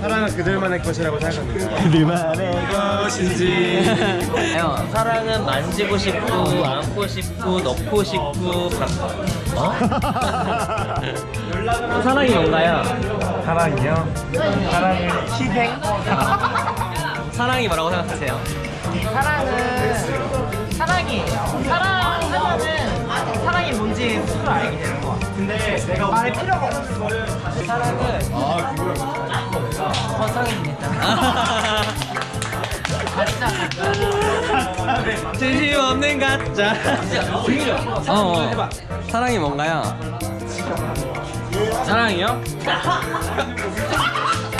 사랑은 그들만의 것이라고 생각합니다. 그들만의 것인지. 형 사랑은 만지고 싶고 안고 싶고 넣고 싶고 바... 어? 사랑이 뭔가요? 사랑이요? 사랑은 희생? 사랑이 뭐라고 생각하세요? 사랑은 사랑이에요. 사랑하면은 사랑이 뭔지 스스로 알게 같아요. 근데 내가 말할 필요가 없어. 사랑은 아 그거 허상입니다 가짜. 진심 없는 가짜 어, 어. 사랑이 뭔가요? 사랑이요?